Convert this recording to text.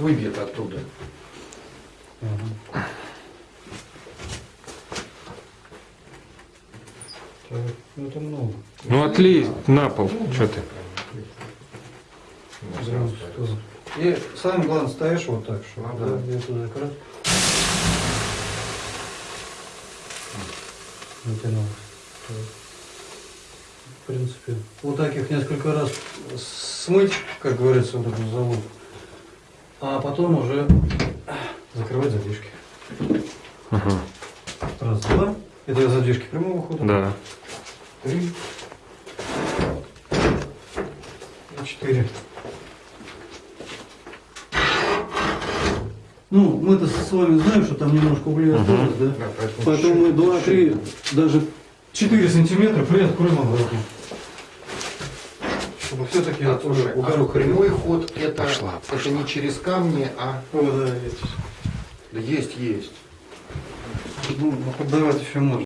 выбьет оттуда. Ну это много. Ну отлей на пол. Что ты? Прям что. И самое главное, ставишь вот так, что Ну да, я туда как раз натянул. В принципе, вот так их несколько раз смыть, как говорится, вот эту залу, а потом уже закрывать задвижки. Ага. Раз, два. Это задвижки прямого хода. Да. Три. И четыре. Ну, мы-то с вами знаем, что там немножко углей осталось, да? Да, поэтому Поэтому мы чуть-чуть, 2, 3, даже 4 сантиметра приоткроем обратно. Чтобы все-таки А, слушай, а прямой ход это, Пошла, это не через камни, а О, да, есть. да есть, есть. Ну, поддавать еще можно.